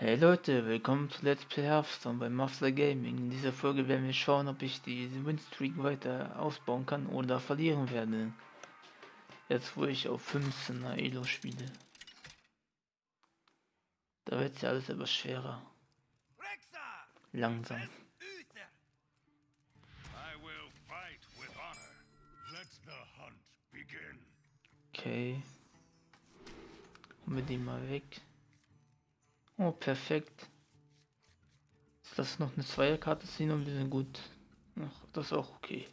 Hey Leute, willkommen zu Let's Play Hearthstone bei Master Gaming. In dieser Folge werden wir schauen, ob ich diese Winstreak weiter ausbauen kann oder verlieren werde. Jetzt wo ich auf 15er Elo spiele. Da wird ja alles etwas schwerer. Langsam. Okay. Holen wir den mal weg. Oh, perfekt. Das ist noch eine Zweierkarte ziehen und wir sind gut. Ach, das ist auch okay.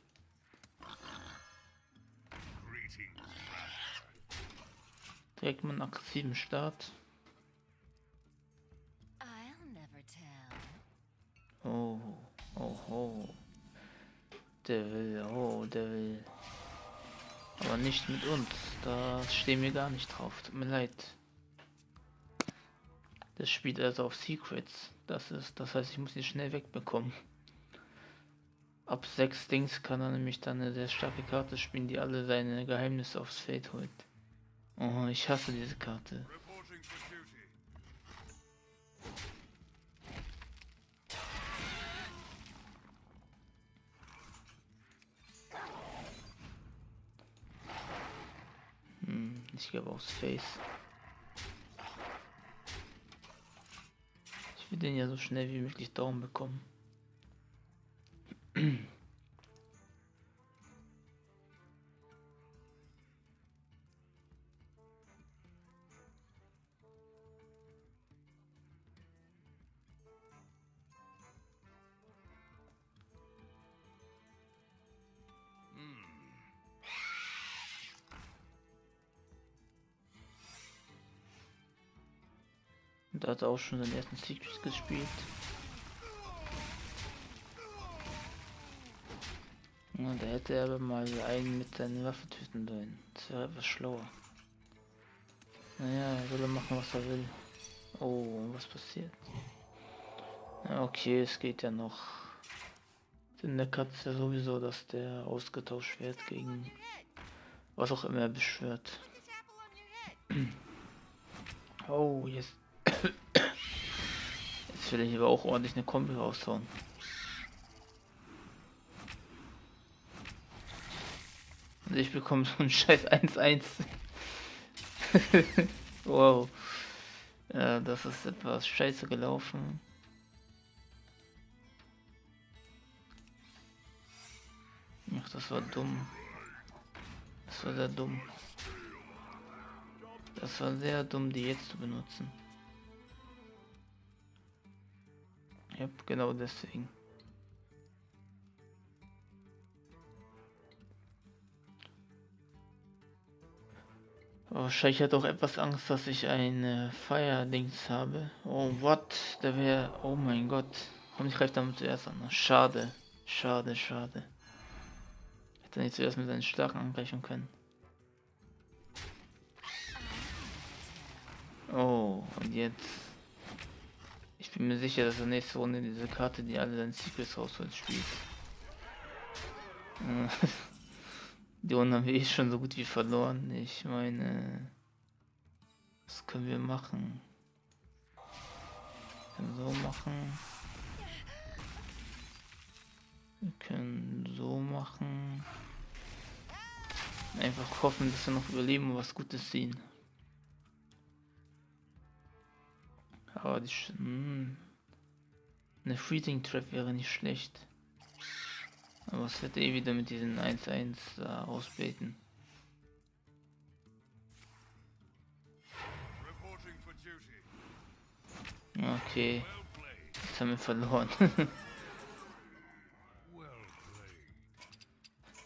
Direkt mal einen aggressiven Start. Oh, oh, oh. Der will, oh, der will. Aber nicht mit uns. Da stehen wir gar nicht drauf. Tut mir leid. Das spielt also auf Secrets. Das ist, das heißt, ich muss ihn schnell wegbekommen. Ab sechs Dings kann er nämlich dann eine sehr starke Karte spielen, die alle seine Geheimnisse aufs Feld holt. Oh, ich hasse diese Karte. Hm, ich glaube aufs Face. Ich will den ja so schnell wie möglich Daumen bekommen. Und da hat er auch schon den ersten Secret gespielt. Ja, da hätte er aber mal einen mit seinen Waffen töten sollen. Das wäre etwas schlauer. Naja, er soll machen, was er will. Oh, was passiert? Okay, es geht ja noch. In der Katze sowieso, dass der ausgetauscht wird gegen was auch immer er beschwört. Oh, jetzt Jetzt will ich aber auch ordentlich eine Kombi raushauen. Und ich bekomme so ein scheiß 1-1. wow. Ja, das ist etwas scheiße gelaufen. Ach, das war dumm. Das war sehr dumm. Das war sehr dumm, die jetzt zu benutzen. Ja, genau deswegen. Wahrscheinlich hat auch etwas Angst, dass ich ein Feierdings habe. Oh, what? Der wäre... Oh mein Gott. Ich greife damit zuerst an. Schade. Schade, schade. Hätte nicht zuerst mit seinen Starken angreifen können. Oh, und jetzt... Ich bin mir sicher, dass er nächste Runde diese Karte, die alle seine Secrets rausholt, spielt. die Runde haben wir eh schon so gut wie verloren. Ich meine, was können wir machen? Wir können so machen. Wir können so machen. Einfach hoffen, dass wir noch überleben und was Gutes sehen. Aber die mh, hm. eine Freezing Trap wäre nicht schlecht. Aber es wird eh wieder mit diesen 1-1 da ausbeten. Okay. Jetzt haben wir verloren.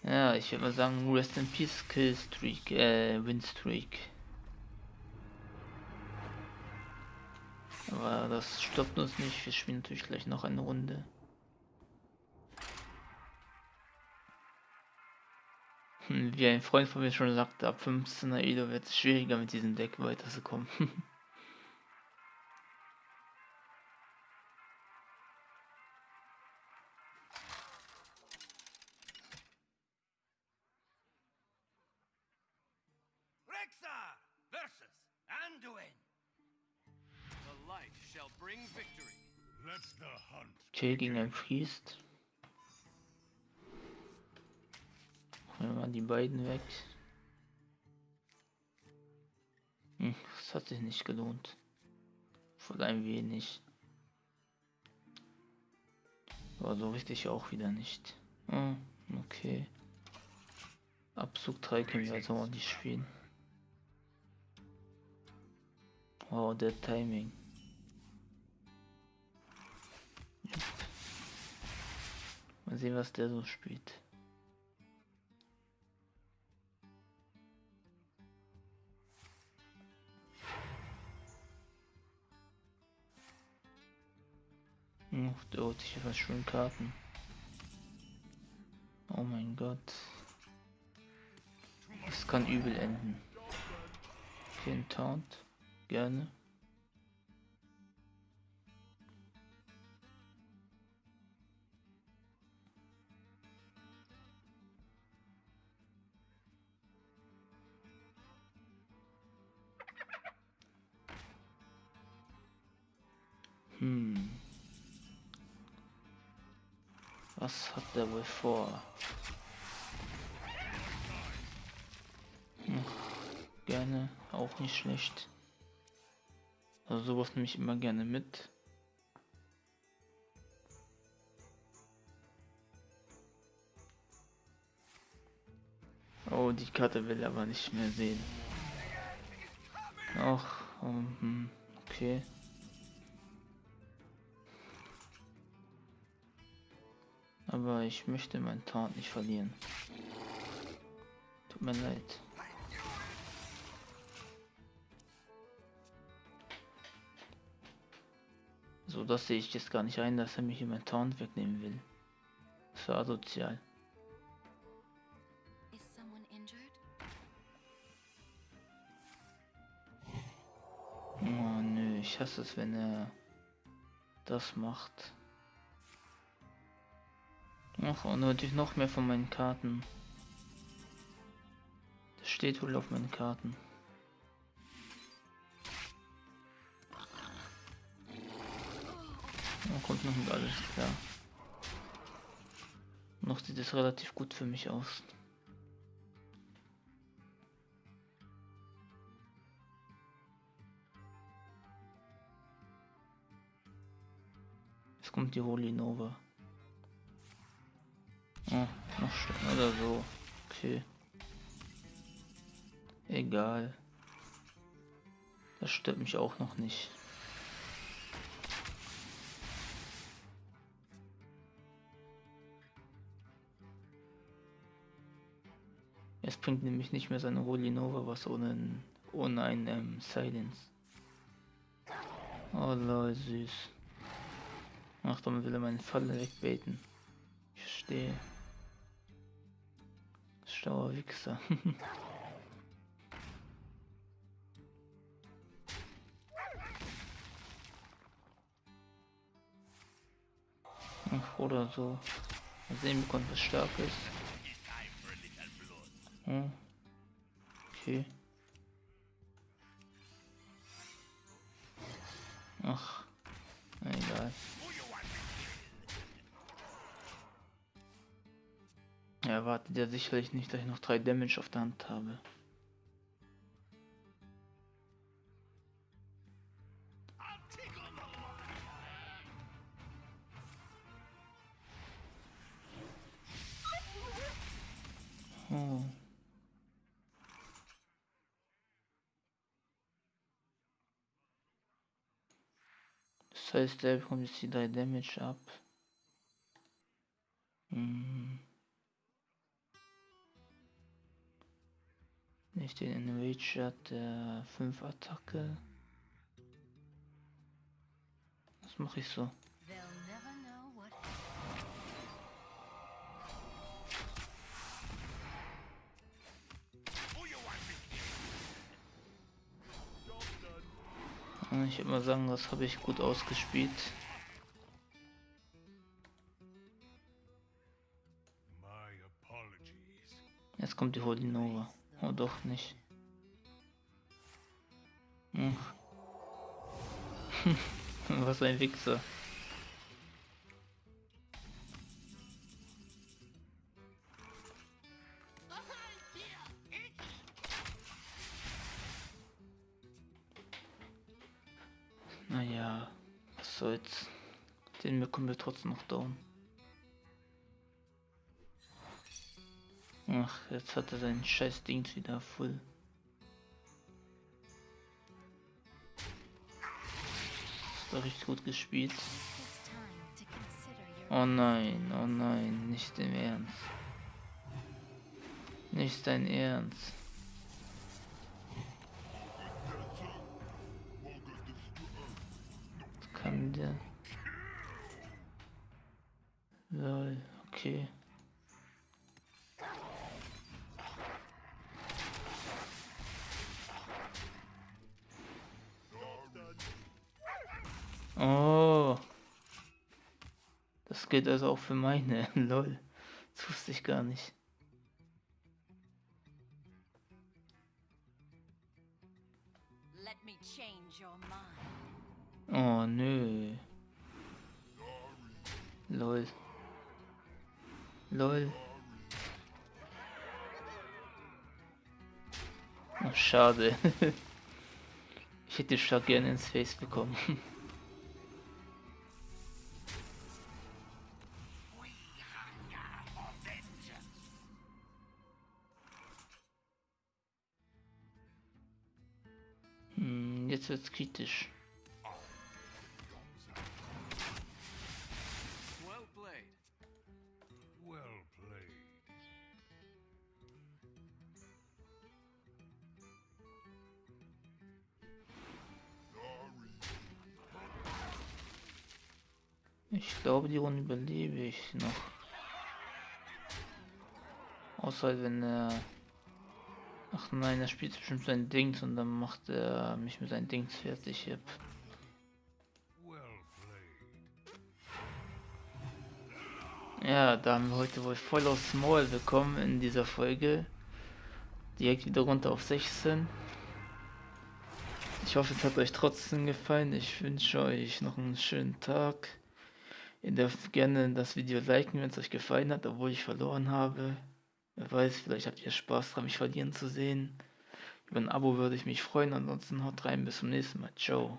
ja, ich würde mal sagen, Rest in Peace Kill Streak, äh, Win Streak. Aber das stoppt uns nicht. Wir spielen natürlich gleich noch eine Runde. Hm, wie ein Freund von mir schon sagte, ab 15er Elo wird es schwieriger mit diesem Deck weiterzukommen. might shall bring victory. Let the hunt. Okay, gegen ein Priest. Nehmen wir mal die beiden weg. Hm, das hat sich nicht gelohnt. Voll ein wenig. Aber so richtig auch wieder nicht. Hm, okay. Abzug 3 können wir also auch nicht spielen. Wow, der Timing. Mal sehen, was der so spielt. Oh, der holt sich was schön Karten. Oh mein Gott. Es kann übel enden. Ein Taunt. Gerne. Was hat der wohl vor? Hm. Gerne, auch nicht schlecht. Also sowas nehme ich immer gerne mit. Oh, die Karte will aber nicht mehr sehen. Ach, um, hm, okay. Aber ich möchte meinen Taunt nicht verlieren. Tut mir leid. So, das sehe ich jetzt gar nicht ein, dass er mich in meinen Taunt wegnehmen will. Das war asozial. Oh nö, ich hasse es, wenn er das macht. Ach, und natürlich noch mehr von meinen Karten. Das steht wohl auf meinen Karten. Da kommt noch nicht alles klar. Noch sieht es relativ gut für mich aus. Jetzt kommt die Holy Nova. Oh, noch schlimmer oder so. Okay. Egal. Das stört mich auch noch nicht. Es bringt nämlich nicht mehr seine Holy was ohne, ohne ein ähm, Silence. Oh lol, süß. Ach, damit will er meine Falle wegbaiten. Ich verstehe. Schlauer Wichser. Oder so. Mal sehen, bekommt was Starkes. Hm. Okay. Ach, egal. Er erwartet ja sicherlich nicht, dass ich noch drei Damage auf der Hand habe. Oh. Das heißt, er bekommt jetzt die drei Damage ab. Hm. Nicht den Enrage hat, der 5 Attacke. Was mache ich so? Ich würde mal sagen, das habe ich gut ausgespielt. Jetzt kommt die Holy Nova. Oh, doch nicht. Hm. Was ein Wichser. Ach, jetzt hat er sein scheiß Ding wieder voll. Ist doch richtig gut gespielt. Oh nein, oh nein, nicht im Ernst. Nicht dein Ernst. Was kann der? Lol, okay. Das geht also auch für meine. Lol. Das wusste ich gar nicht. Let me change your mind. Oh nö. Lol. Lol. Ach, schade. ich hätte schon gerne ins Face bekommen. jetzt wird's kritisch. Well played. Well played. Ich glaube, die Runde überlebe ich noch. Außer wenn er... Ach nein, er spielt bestimmt sein Dings und dann macht er mich mit seinen Dings fertig. Yep. Ja, da haben wir heute wohl voll aus Small bekommen in dieser Folge. Direkt wieder runter auf 16. Ich hoffe, es hat euch trotzdem gefallen. Ich wünsche euch noch einen schönen Tag. Ihr dürft gerne das Video liken, wenn es euch gefallen hat, obwohl ich verloren habe. Wer weiß, vielleicht habt ihr Spaß daran, mich verlieren zu sehen. Über ein Abo würde ich mich freuen. Ansonsten haut rein, bis zum nächsten Mal. Ciao.